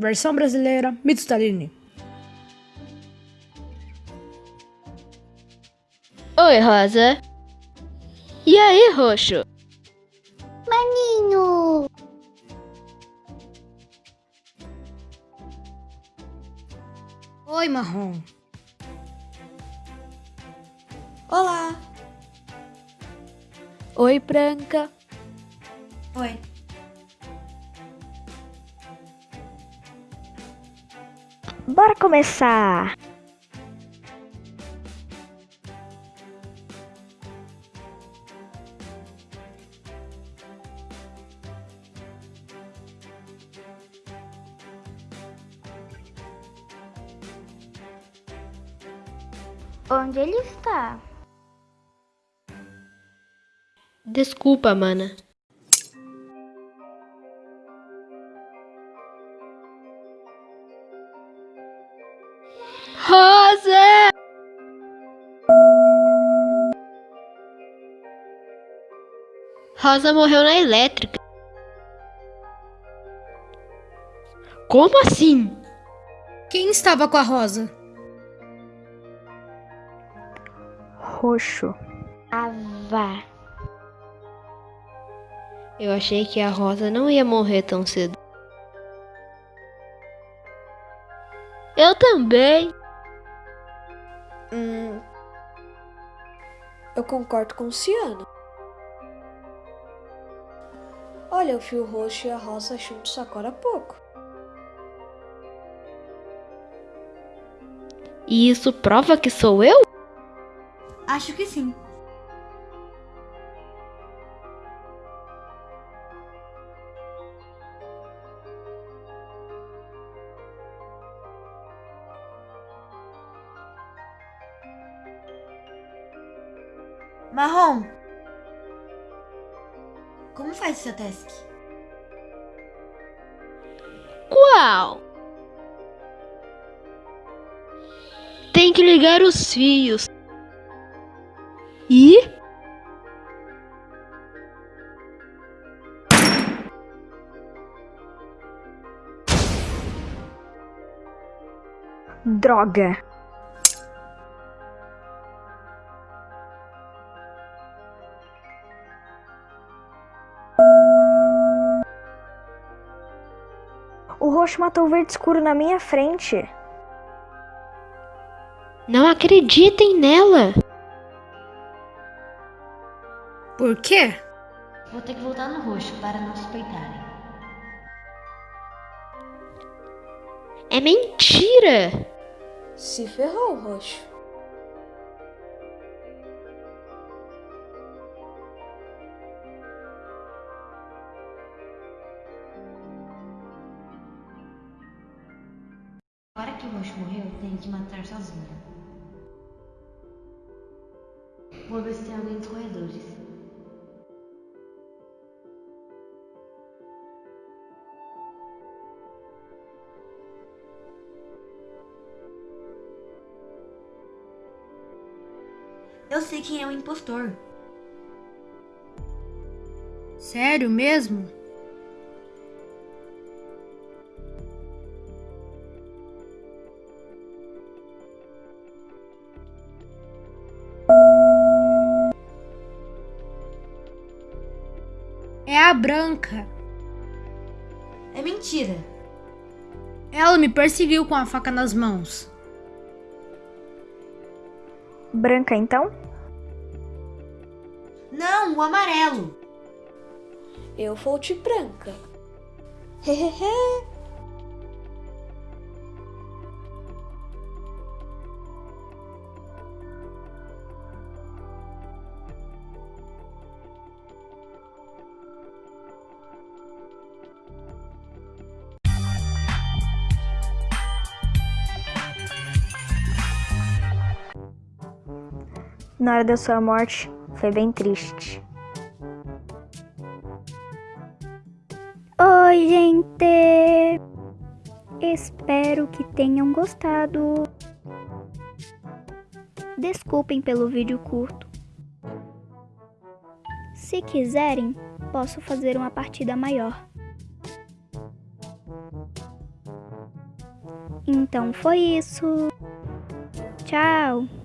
versão brasileira, Mito Stalini. Oi, Rosa. E aí, Roxo? Maninho! Oi, Marrom. Olá! Oi, Branca. Oi. Bora começar! Onde ele está? Desculpa, mana. Rosa! Rosa morreu na elétrica. Como assim? Quem estava com a Rosa? Roxo. Ava. Eu achei que a Rosa não ia morrer tão cedo. Eu também. Hum, eu concordo com o Ciano. Olha, o fio roxo e a rosa juntos agora há pouco. E isso prova que sou eu? Acho que sim. Marrom. Como faz seu task? Qual? Tem que ligar os fios. E? Droga! O roxo matou o verde escuro na minha frente. Não acreditem nela. Por quê? Vou ter que voltar no roxo para não suspeitarem. É mentira. Se ferrou, roxo. Agora que o roxo morreu, tenho que matar sozinho. Vou ver se tem alguém nos corredores. Eu sei quem é o impostor. Sério mesmo? A Branca. É mentira. Ela me perseguiu com a faca nas mãos. Branca, então? Não, o amarelo. Eu vou de branca. Hehehe. Na hora da sua morte, foi bem triste. Oi, gente! Espero que tenham gostado. Desculpem pelo vídeo curto. Se quiserem, posso fazer uma partida maior. Então foi isso. Tchau!